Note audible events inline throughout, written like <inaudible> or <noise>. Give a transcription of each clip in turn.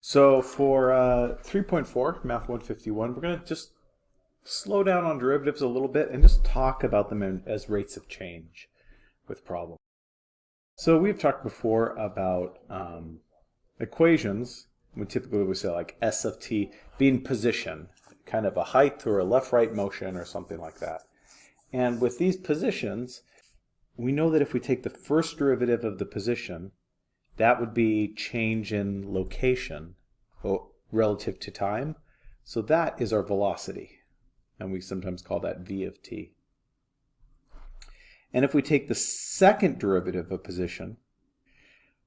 So for uh, 3.4, Math 151, we're going to just slow down on derivatives a little bit and just talk about them in, as rates of change with problems. So we've talked before about um, equations. We typically would say like s of t being position, kind of a height or a left-right motion or something like that. And with these positions, we know that if we take the first derivative of the position, that would be change in location relative to time. So that is our velocity. And we sometimes call that v of t. And if we take the second derivative of position,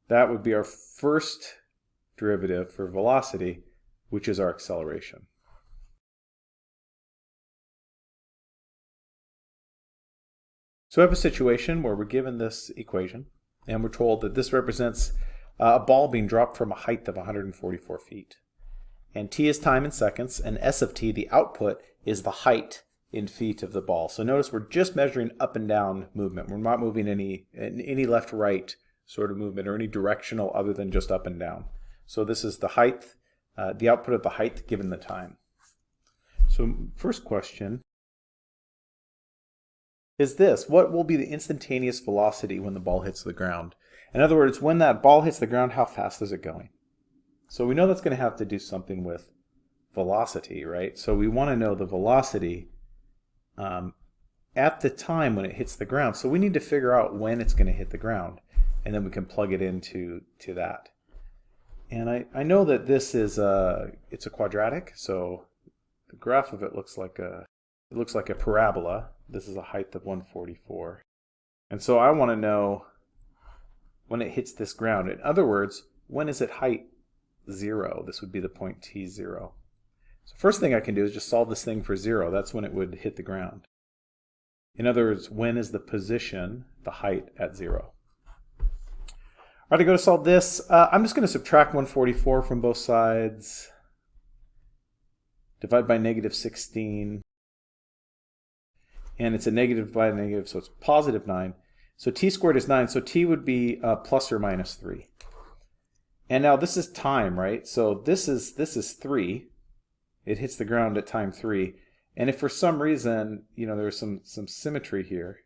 that would be our first derivative for velocity, which is our acceleration. So we have a situation where we're given this equation, and we're told that this represents uh, a ball being dropped from a height of 144 feet. And t is time in seconds, and s of t, the output, is the height in feet of the ball. So notice we're just measuring up and down movement. We're not moving any, any left-right sort of movement or any directional other than just up and down. So this is the height, uh, the output of the height given the time. So first question is this. What will be the instantaneous velocity when the ball hits the ground? In other words, when that ball hits the ground, how fast is it going? So we know that's going to have to do something with velocity, right? So we want to know the velocity um, at the time when it hits the ground. So we need to figure out when it's going to hit the ground, and then we can plug it into to that. And I, I know that this is a, it's a quadratic, so the graph of it looks like a it looks like a parabola. This is a height of 144. And so I want to know when it hits this ground. In other words, when is it height 0? This would be the point t0. So first thing I can do is just solve this thing for 0. That's when it would hit the ground. In other words, when is the position, the height, at 0? All right, to go to solve this, uh, I'm just going to subtract 144 from both sides. Divide by negative 16. And it's a negative by a negative, so it's positive 9. So t squared is 9, so t would be uh, plus or minus 3. And now this is time, right? So this is this is 3. It hits the ground at time 3. And if for some reason, you know, there's some, some symmetry here,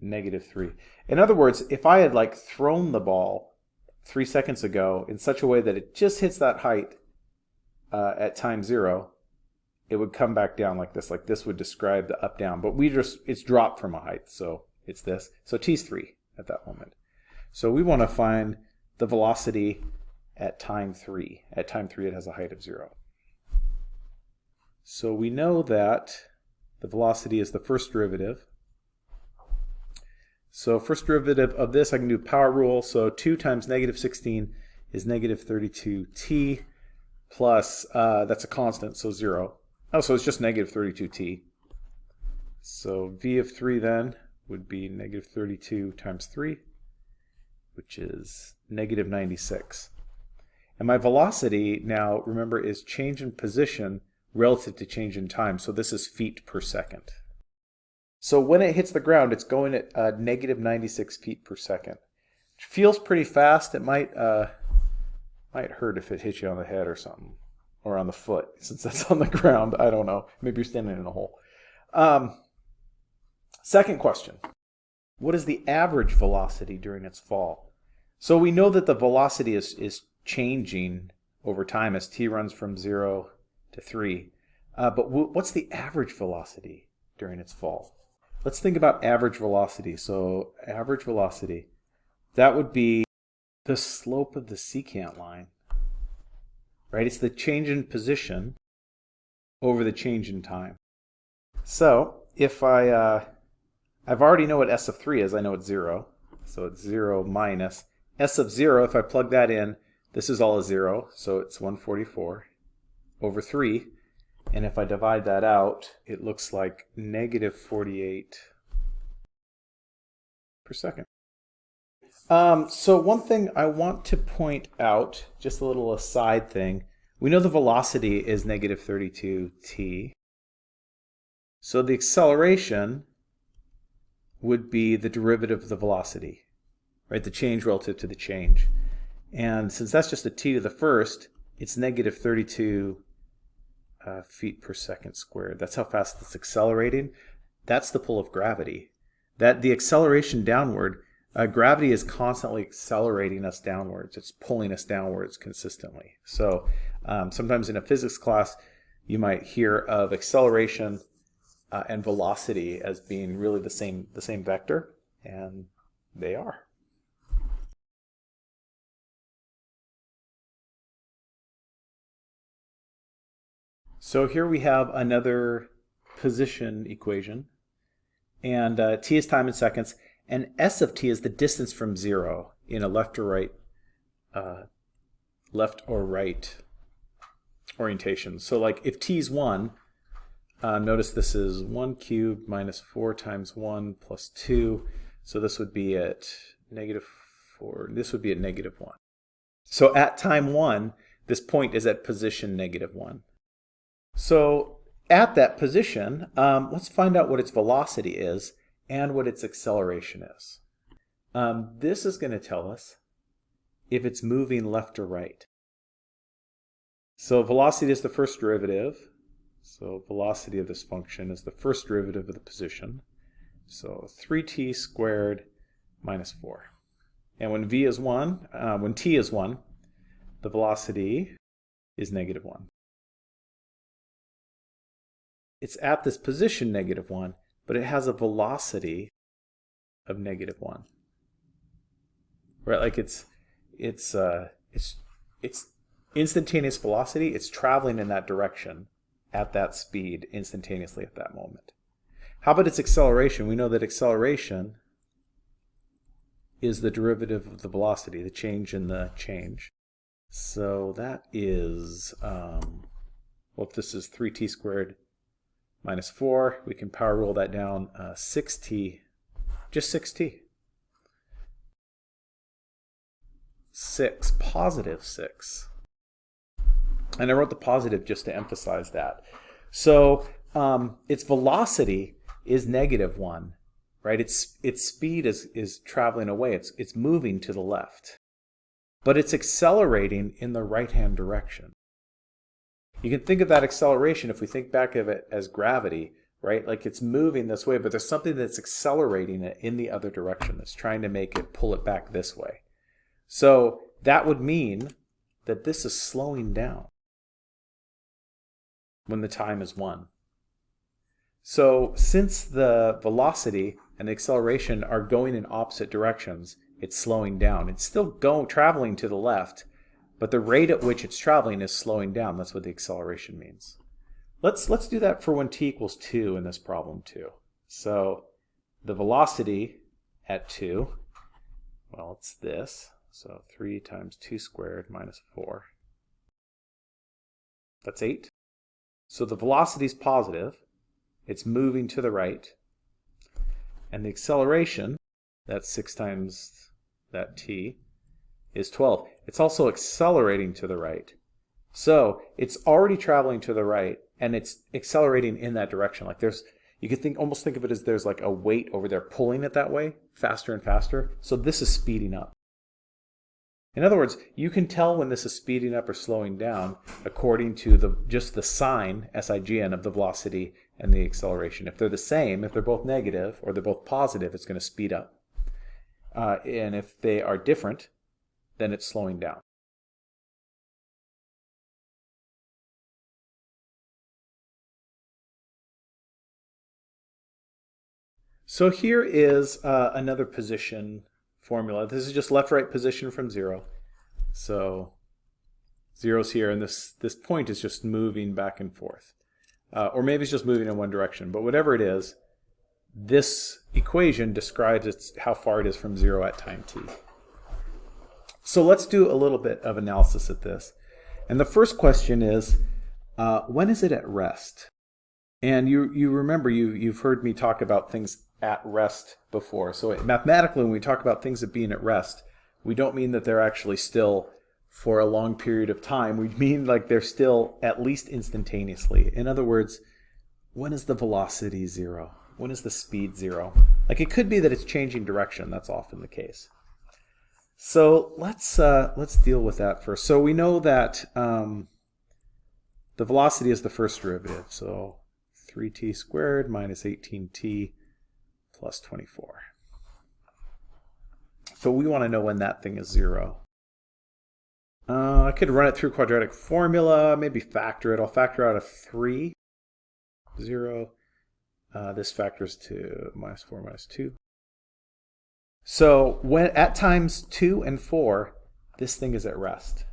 negative 3. In other words, if I had like thrown the ball 3 seconds ago in such a way that it just hits that height uh, at time 0, it would come back down like this. Like this would describe the up down, but we just, it's dropped from a height. So it's this. So t is 3 at that moment. So we want to find the velocity at time 3. At time 3 it has a height of 0. So we know that the velocity is the first derivative. So first derivative of this I can do power rule. So 2 times negative 16 is negative 32t plus, uh, that's a constant, so 0. Oh, so it's just negative 32t. So v of 3 then would be negative 32 times 3, which is negative 96. And my velocity now, remember, is change in position relative to change in time. So this is feet per second. So when it hits the ground, it's going at uh, negative 96 feet per second. Which feels pretty fast. It might, uh, might hurt if it hits you on the head or something or on the foot <laughs> since that's on the ground. I don't know. Maybe you're standing in a hole. Um, second question. What is the average velocity during its fall? So we know that the velocity is, is changing over time as t runs from 0 to 3. Uh, but what's the average velocity during its fall? Let's think about average velocity. So average velocity, that would be the slope of the secant line right? It's the change in position over the change in time. So if I, uh, I've already know what S of 3 is, I know it's 0. So it's 0 minus S of 0, if I plug that in, this is all a 0, so it's 144 over 3. And if I divide that out, it looks like negative 48 per second. Um, so one thing I want to point out, just a little aside thing, we know the velocity is negative 32t. So the acceleration would be the derivative of the velocity, right? The change relative to the change. And since that's just a t to the first, it's negative 32 uh, feet per second squared. That's how fast it's accelerating. That's the pull of gravity. That the acceleration downward, uh, gravity is constantly accelerating us downwards. It's pulling us downwards consistently. So um, sometimes in a physics class, you might hear of acceleration uh, and velocity as being really the same the same vector, and they are. So here we have another position equation, and uh, t is time in seconds, and s of t is the distance from zero in a left or right, uh, left or right orientation. So like if t is 1, uh, notice this is 1 cubed minus 4 times 1 plus 2. So this would be at negative 4. This would be at negative 1. So at time 1, this point is at position negative 1. So at that position, um, let's find out what its velocity is and what its acceleration is. Um, this is going to tell us if it's moving left or right. So velocity is the first derivative. So velocity of this function is the first derivative of the position. So 3t squared minus 4. And when v is 1, uh, when t is 1, the velocity is negative 1. It's at this position negative 1, but it has a velocity of negative 1. Right, like it's it's uh it's it's instantaneous velocity, it's traveling in that direction at that speed instantaneously at that moment. How about its acceleration? We know that acceleration is the derivative of the velocity, the change in the change. So that is, um, well, if this is 3t squared minus 4, we can power rule that down, uh, 6t, just 6t. 6, positive 6. And I wrote the positive just to emphasize that. So um, its velocity is negative 1, right? Its, its speed is, is traveling away. It's, it's moving to the left. But it's accelerating in the right-hand direction. You can think of that acceleration if we think back of it as gravity, right? Like it's moving this way, but there's something that's accelerating it in the other direction that's trying to make it pull it back this way. So that would mean that this is slowing down when the time is 1. So since the velocity and the acceleration are going in opposite directions, it's slowing down. It's still going traveling to the left, but the rate at which it's traveling is slowing down. That's what the acceleration means. Let's let's do that for when t equals 2 in this problem too. So the velocity at 2, well, it's this. So 3 times 2 squared minus 4. That's 8. So the velocity is positive. It's moving to the right. And the acceleration, that's 6 times that t, is 12. It's also accelerating to the right. So it's already traveling to the right, and it's accelerating in that direction. Like there's, you could think almost think of it as there's like a weight over there pulling it that way, faster and faster. So this is speeding up. In other words, you can tell when this is speeding up or slowing down according to the just the sign, SIGN, of the velocity and the acceleration. If they're the same, if they're both negative or they're both positive, it's going to speed up. Uh, and if they are different, then it's slowing down. So here is uh, another position formula. This is just left-right position from zero. So zero's here, and this, this point is just moving back and forth. Uh, or maybe it's just moving in one direction. But whatever it is, this equation describes how far it is from zero at time t. So let's do a little bit of analysis at this. And the first question is, uh, when is it at rest? And you, you remember, you, you've heard me talk about things at rest before. So mathematically, when we talk about things of being at rest, we don't mean that they're actually still for a long period of time. We mean like they're still at least instantaneously. In other words, when is the velocity zero? When is the speed zero? Like it could be that it's changing direction. That's often the case. So let's uh, let's deal with that first. So we know that um, the velocity is the first derivative. So 3t squared minus 18t plus 24. So we want to know when that thing is zero. Uh, I could run it through quadratic formula, maybe factor it. I'll factor out a 3, 0. Uh, this factors to minus 4 minus 2. So when at times 2 and 4, this thing is at rest.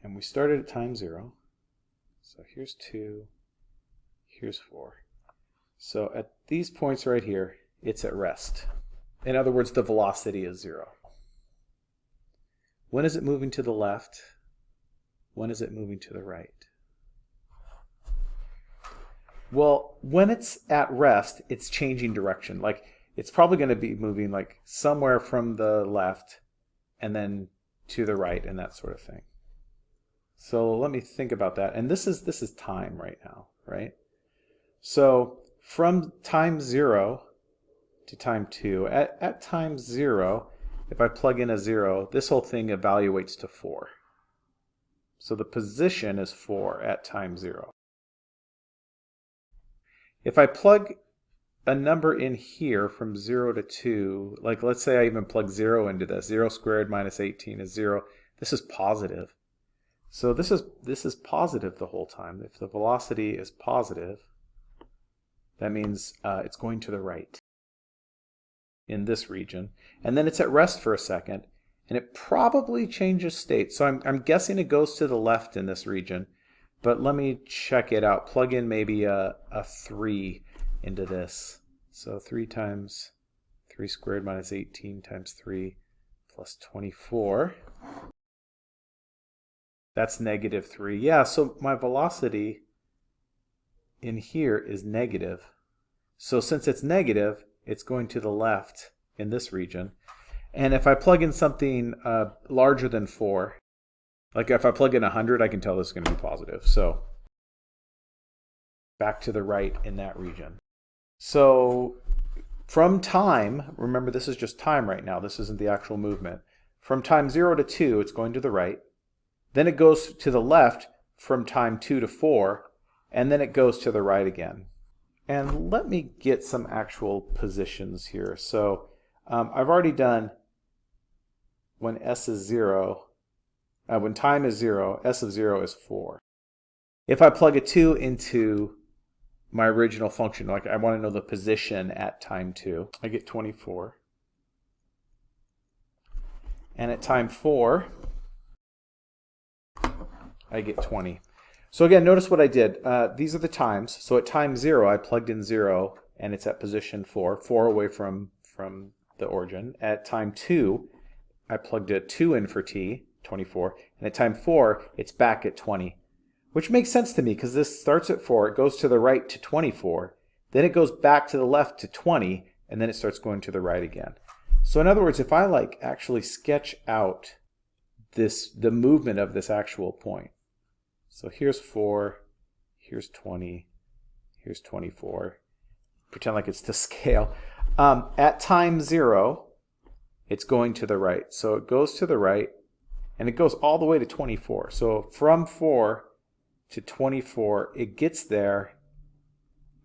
And we started at time 0. So here's 2, here's 4. So at these points right here, it's at rest. In other words, the velocity is 0. When is it moving to the left? When is it moving to the right? Well, when it's at rest, it's changing direction. Like it's probably going to be moving like somewhere from the left and then to the right and that sort of thing. So let me think about that. And this is this is time right now, right? So from time zero to time two, at, at time zero, if I plug in a 0, this whole thing evaluates to 4. So the position is 4 at time 0. If I plug a number in here from 0 to 2, like let's say I even plug 0 into this, 0 squared minus 18 is 0, this is positive. So this is, this is positive the whole time. If the velocity is positive, that means uh, it's going to the right in this region. And then it's at rest for a second, and it probably changes state. So I'm, I'm guessing it goes to the left in this region, but let me check it out. Plug in maybe a, a 3 into this. So 3 times 3 squared minus 18 times 3 plus 24. That's negative 3. Yeah, so my velocity in here is negative. So since it's negative, it's going to the left in this region. And if I plug in something uh, larger than 4, like if I plug in 100, I can tell this is going to be positive. So back to the right in that region. So from time, remember this is just time right now, this isn't the actual movement. From time 0 to 2, it's going to the right. Then it goes to the left from time 2 to 4, and then it goes to the right again. And let me get some actual positions here. So um, I've already done when s is 0, uh, when time is 0, s of 0 is 4. If I plug a 2 into my original function, like I want to know the position at time 2, I get 24. And at time 4, I get 20. So again, notice what I did. Uh, these are the times. So at time 0, I plugged in 0, and it's at position 4, 4 away from, from the origin. At time 2, I plugged a 2 in for t, 24, and at time 4, it's back at 20. Which makes sense to me because this starts at 4, it goes to the right to 24, then it goes back to the left to 20, and then it starts going to the right again. So in other words, if I like actually sketch out this the movement of this actual point, so here's 4, here's 20, here's 24. Pretend like it's to <laughs> scale. Um, at time 0, it's going to the right. So it goes to the right, and it goes all the way to 24. So from 4 to 24, it gets there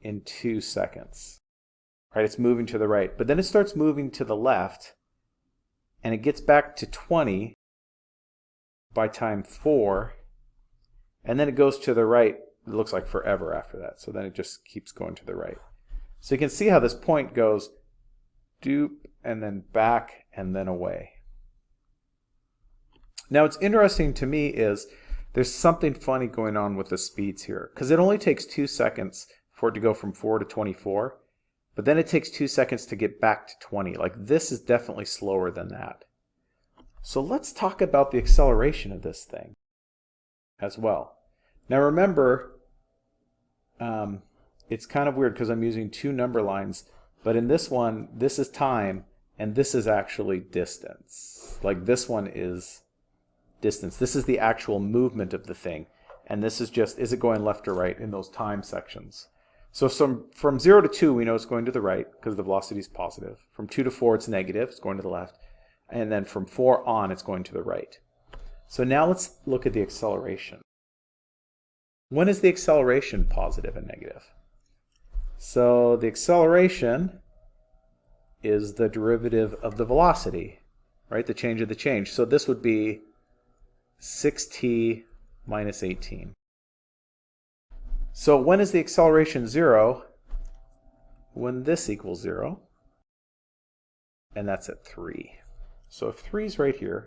in 2 seconds. Right, it's moving to the right. But then it starts moving to the left, and it gets back to 20 by time 4, and then it goes to the right, it looks like forever after that. So then it just keeps going to the right. So you can see how this point goes dupe and then back and then away. Now what's interesting to me is there's something funny going on with the speeds here. Because it only takes two seconds for it to go from 4 to 24 but then it takes two seconds to get back to 20 like this is definitely slower than that. So let's talk about the acceleration of this thing as well. Now remember, um, it's kind of weird because I'm using two number lines, but in this one, this is time, and this is actually distance. Like this one is distance. This is the actual movement of the thing. And this is just, is it going left or right in those time sections. So from, from 0 to 2, we know it's going to the right because the velocity is positive. From 2 to 4, it's negative. It's going to the left. and then from 4 on it's going to the right. So now let's look at the acceleration. When is the acceleration positive and negative? So the acceleration is the derivative of the velocity, right? The change of the change. So this would be 6t minus 18. So when is the acceleration 0? When this equals 0. And that's at 3. So if 3 is right here,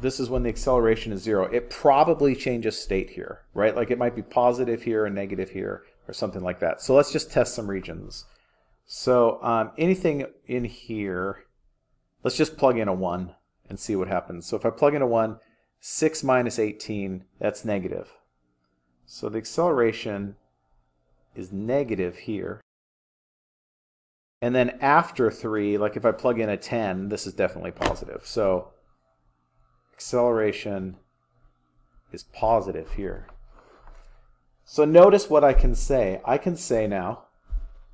this is when the acceleration is 0. It probably changes state here, right? Like it might be positive here and negative here or something like that. So let's just test some regions. So um, anything in here, let's just plug in a 1 and see what happens. So if I plug in a 1, 6 minus 18, that's negative. So the acceleration is negative here. And then after 3, like if I plug in a 10, this is definitely positive. So acceleration is positive here. So notice what I can say. I can say now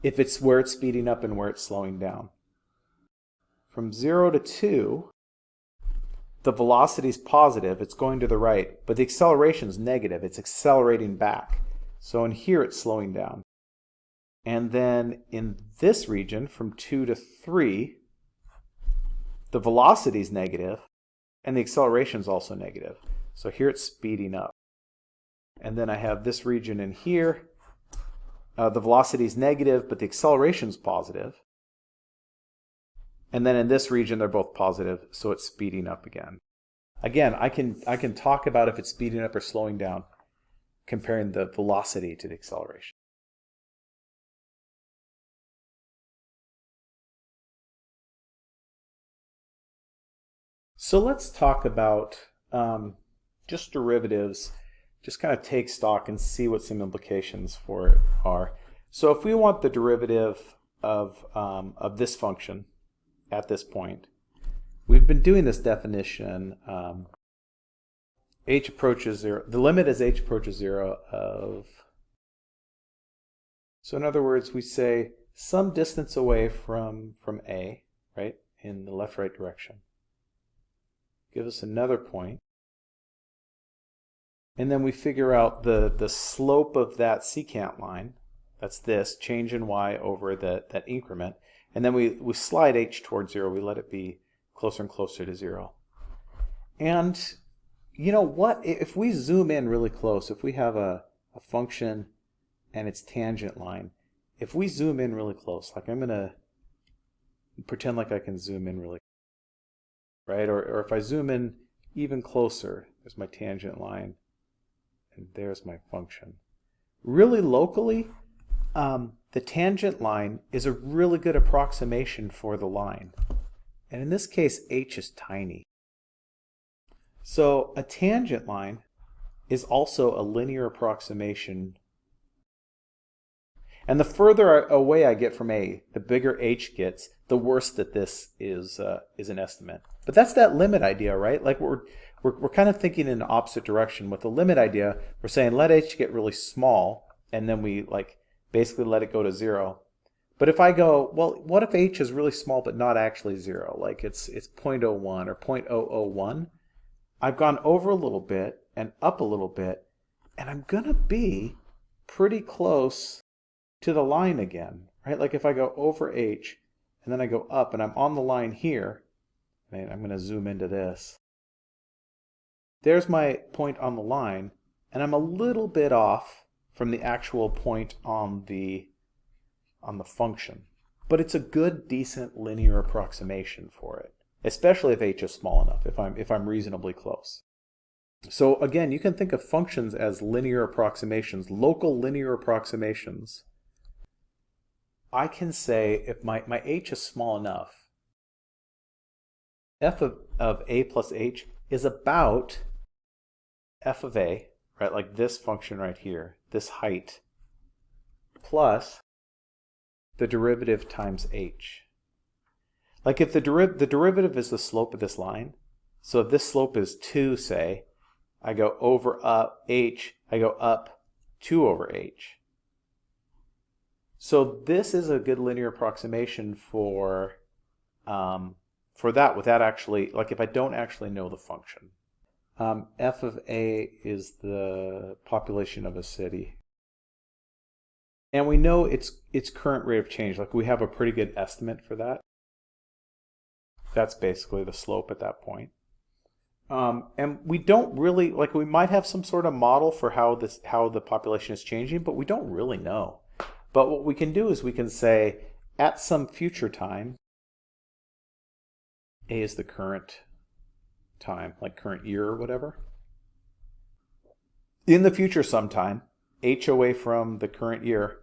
if it's where it's speeding up and where it's slowing down. From 0 to 2, the velocity is positive, it's going to the right, but the acceleration is negative, it's accelerating back. So in here it's slowing down. And then in this region, from 2 to 3, the velocity is negative, and the acceleration is also negative. So here it's speeding up. And then I have this region in here. Uh, the velocity is negative, but the acceleration is positive. And then in this region, they're both positive, so it's speeding up again. Again, I can, I can talk about if it's speeding up or slowing down, comparing the velocity to the acceleration. So let's talk about um, just derivatives, just kind of take stock and see what some implications for it are. So if we want the derivative of, um, of this function, at this point. We've been doing this definition. Um, h approaches 0. The limit as h approaches 0 of... So in other words, we say some distance away from, from A, right, in the left-right direction. Give us another point. And then we figure out the, the slope of that secant line. That's this, change in y over the, that increment. And then we, we slide h towards 0. We let it be closer and closer to 0. And you know what? If we zoom in really close, if we have a, a function and its tangent line, if we zoom in really close, like I'm going to pretend like I can zoom in really right? Or, or if I zoom in even closer, there's my tangent line, and there's my function. Really locally, um, the tangent line is a really good approximation for the line. And in this case, h is tiny. So a tangent line is also a linear approximation. And the further away I get from A, the bigger h gets, the worse that this is, uh, is an estimate. But that's that limit idea, right? Like we're, we're, we're kind of thinking in the opposite direction. With the limit idea, we're saying let h get really small, and then we like basically let it go to zero. But if I go, well, what if h is really small but not actually zero? Like it's, it's 0.01 or 0.001. I've gone over a little bit and up a little bit, and I'm going to be pretty close to the line again, right? Like if I go over h and then I go up and I'm on the line here, and I'm going to zoom into this. There's my point on the line, and I'm a little bit off from the actual point on the on the function. But it's a good, decent linear approximation for it, especially if h is small enough, if I'm, if I'm reasonably close. So again, you can think of functions as linear approximations, local linear approximations. I can say if my, my h is small enough, f of, of a plus h is about f of a right? Like this function right here, this height, plus the derivative times h. Like if the, the derivative is the slope of this line, so if this slope is 2, say, I go over up h, I go up 2 over h. So this is a good linear approximation for, um, for that without actually, like if I don't actually know the function. Um, f of a is the population of a city. And we know its its current rate of change. Like we have a pretty good estimate for that. That's basically the slope at that point. Um, and we don't really like we might have some sort of model for how this how the population is changing, but we don't really know. But what we can do is we can say at some future time, A is the current time, like current year or whatever. In the future sometime, H away from the current year,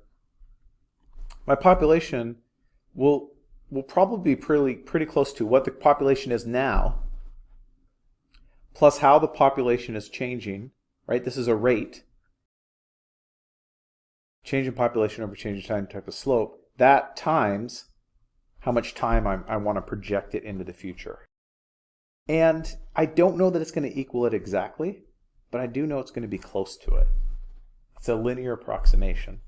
my population will will probably be pretty pretty close to what the population is now plus how the population is changing, right? This is a rate. Change in population over change in time type of slope. That times how much time I, I want to project it into the future. And I don't know that it's going to equal it exactly, but I do know it's going to be close to it. It's a linear approximation.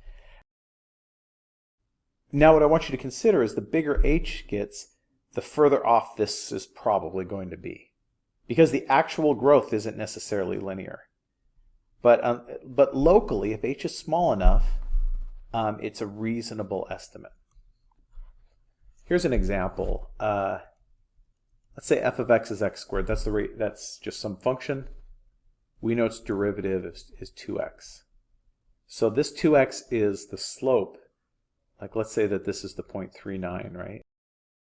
Now what I want you to consider is the bigger h gets, the further off this is probably going to be because the actual growth isn't necessarily linear. But, um, but locally, if h is small enough, um, it's a reasonable estimate. Here's an example. Uh, let's say f of x is x squared. That's the rate. That's just some function. We know its derivative is, is 2x. So this 2x is the slope. Like let's say that this is the 0.39, right?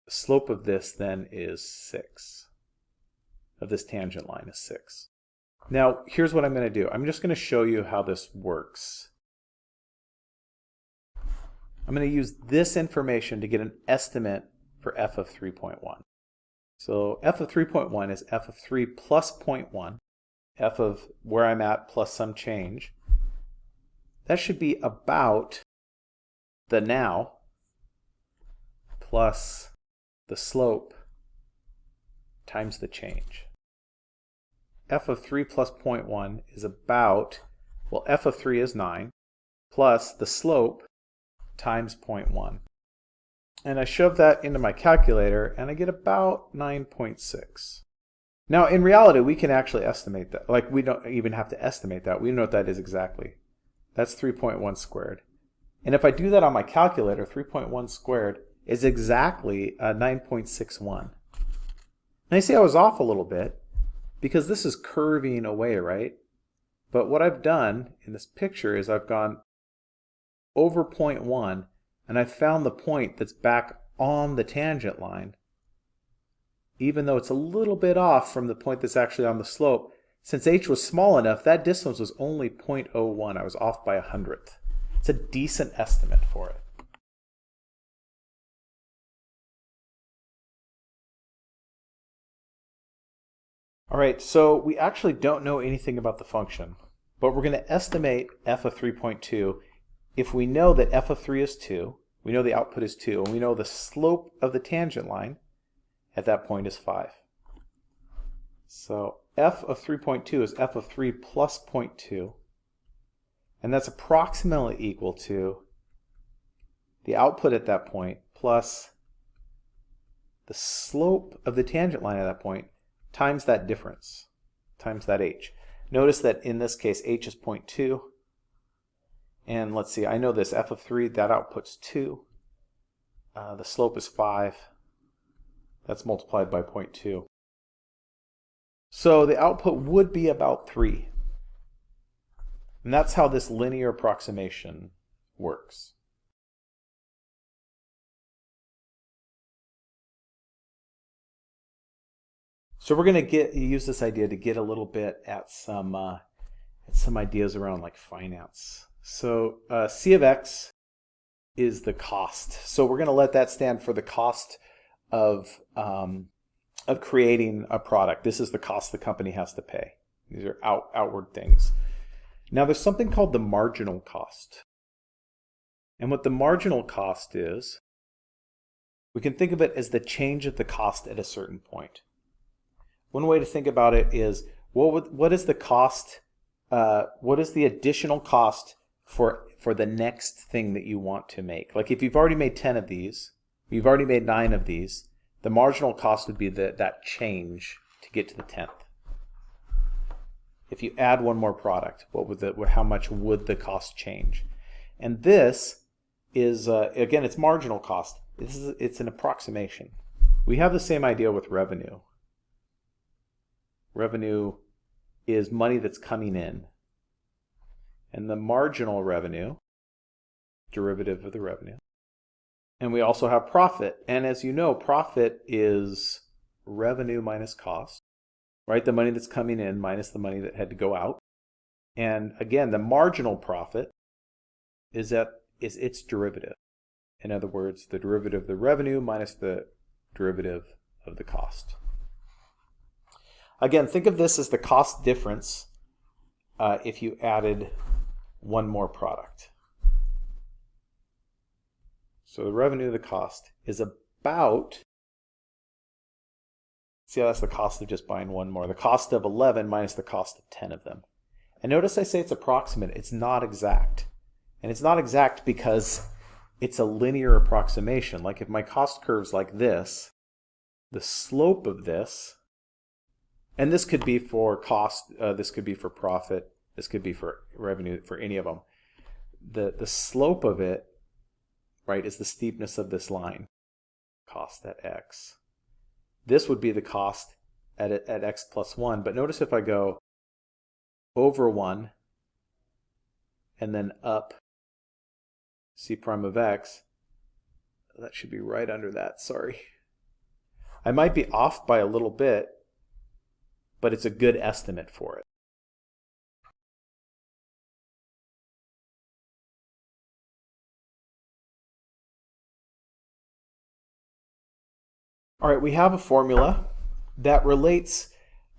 The slope of this then is 6 of this tangent line is 6. Now, here's what I'm going to do. I'm just going to show you how this works. I'm going to use this information to get an estimate for f of 3.1. So f of 3.1 is f of 3 plus 0.1, f of where I'm at plus some change. That should be about the now plus the slope times the change f of 3 plus 0.1 is about, well, f of 3 is 9, plus the slope times 0.1. And I shove that into my calculator, and I get about 9.6. Now, in reality, we can actually estimate that. Like, we don't even have to estimate that. We know what that is exactly. That's 3.1 squared. And if I do that on my calculator, 3.1 squared is exactly uh, 9.61. Now, you see I was off a little bit because this is curving away, right? But what I've done in this picture is I've gone over point 1 and I've found the point that's back on the tangent line. Even though it's a little bit off from the point that's actually on the slope, since h was small enough, that distance was only 0.01. I was off by a hundredth. It's a decent estimate for it. All right, so we actually don't know anything about the function, but we're going to estimate f of 3.2 if we know that f of 3 is 2, we know the output is 2, and we know the slope of the tangent line at that point is 5. So f of 3.2 is f of 3 plus 0.2, and that's approximately equal to the output at that point plus the slope of the tangent line at that point times that difference, times that h. Notice that in this case, h is 0.2. And let's see, I know this f of 3, that outputs 2. Uh, the slope is 5. That's multiplied by 0.2. So the output would be about 3. And that's how this linear approximation works. So we're going to get use this idea to get a little bit at some uh, at some ideas around like finance. So uh, C of X is the cost. So we're going to let that stand for the cost of um, of creating a product. This is the cost the company has to pay. These are out, outward things. Now there's something called the marginal cost. And what the marginal cost is, we can think of it as the change of the cost at a certain point. One way to think about it is what would, what is the cost? Uh, what is the additional cost for for the next thing that you want to make? Like if you've already made ten of these, you've already made nine of these. The marginal cost would be the, that change to get to the 10th. If you add one more product, what would the, how much would the cost change? And this is, uh, again, it's marginal cost. This is, it's an approximation. We have the same idea with revenue. Revenue is money that's coming in. And the marginal revenue, derivative of the revenue. And we also have profit. And as you know, profit is revenue minus cost right? The money that's coming in minus the money that had to go out. And again, the marginal profit is that is its derivative. In other words, the derivative of the revenue minus the derivative of the cost. Again, think of this as the cost difference uh, if you added one more product. So the revenue of the cost is about See how that's the cost of just buying one more. The cost of 11 minus the cost of 10 of them. And notice I say it's approximate. It's not exact. And it's not exact because it's a linear approximation. Like if my cost curve's like this, the slope of this, and this could be for cost, uh, this could be for profit, this could be for revenue, for any of them. The, the slope of it, right, is the steepness of this line, cost at x. This would be the cost at, at x plus 1. But notice if I go over 1 and then up c prime of x, that should be right under that, sorry. I might be off by a little bit, but it's a good estimate for it. All right, we have a formula that relates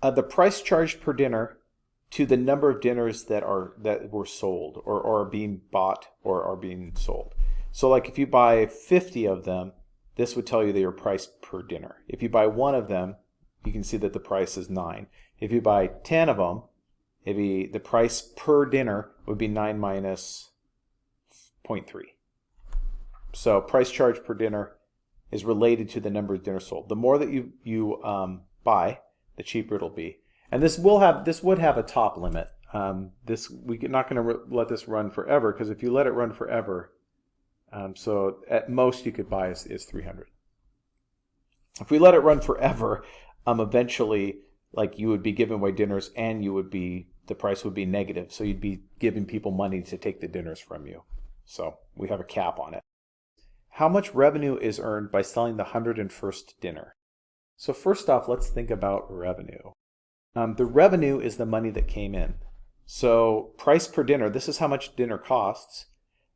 uh, the price charged per dinner to the number of dinners that are that were sold or, or are being bought or are being sold. So like if you buy 50 of them, this would tell you your price per dinner. If you buy one of them, you can see that the price is 9. If you buy 10 of them, be, the price per dinner would be 9 minus 0.3. So price charged per dinner is related to the number of dinners sold. The more that you you um, buy, the cheaper it'll be. And this will have this would have a top limit. Um, this we're not going to let this run forever because if you let it run forever, um, so at most you could buy is, is 300. If we let it run forever, um, eventually like you would be giving away dinners and you would be the price would be negative. So you'd be giving people money to take the dinners from you. So we have a cap on it. How much revenue is earned by selling the 101st dinner? So first off, let's think about revenue. Um, the revenue is the money that came in. So price per dinner, this is how much dinner costs,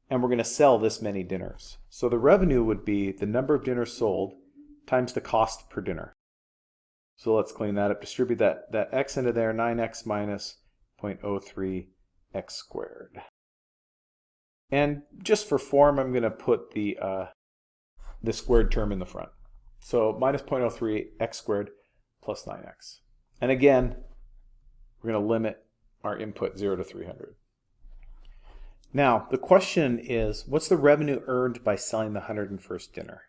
and we're going to sell this many dinners. So the revenue would be the number of dinners sold times the cost per dinner. So let's clean that up, distribute that, that x into there, 9x minus 0.03 x squared. And just for form, I'm going to put the, uh, the squared term in the front. So minus 0.03 x squared plus 9x. And again, we're going to limit our input 0 to 300. Now, the question is, what's the revenue earned by selling the 101st dinner?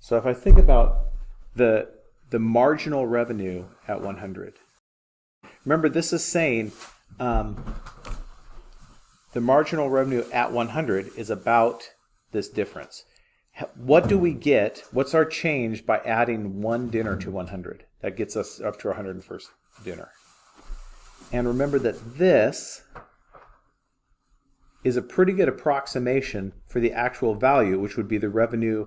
So if I think about the, the marginal revenue at 100, remember this is saying um, the marginal revenue at 100 is about this difference. What do we get? What's our change by adding one dinner to 100? That gets us up to our 101st dinner. And remember that this is a pretty good approximation for the actual value, which would be the revenue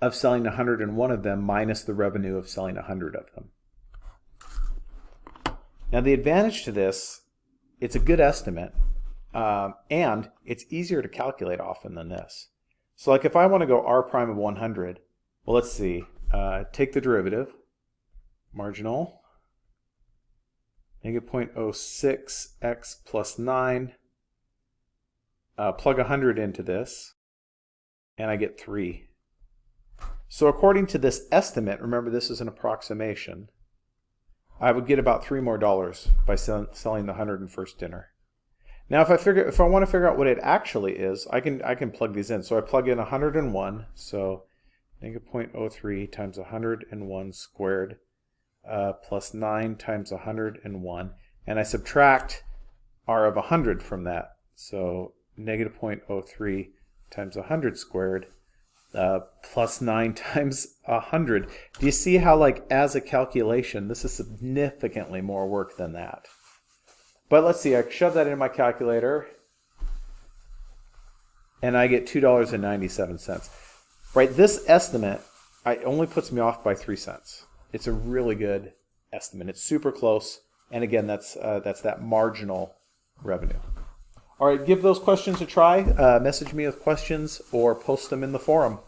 of selling 101 of them minus the revenue of selling 100 of them. Now the advantage to this, it's a good estimate, um, and it's easier to calculate often than this. So like if I want to go r prime of 100, well let's see, uh, take the derivative, marginal, negative 0.06 x plus 9, uh, plug 100 into this, and I get 3. So according to this estimate, remember this is an approximation, I would get about 3 more dollars by sell selling the 101st dinner. Now if I figure if I want to figure out what it actually is, I can I can plug these in. So I plug in 101, so negative 0.03 times 101 squared uh, plus 9 times 101. And I subtract r of 100 from that. So negative 0.03 times 100 squared uh, plus 9 <laughs> times 100. Do you see how, like, as a calculation, this is significantly more work than that? But let's see, I shove that into my calculator, and I get $2.97. Right, this estimate I, only puts me off by 3 cents. It's a really good estimate. It's super close, and again, that's, uh, that's that marginal revenue. All right, give those questions a try. Uh, message me with questions or post them in the forum.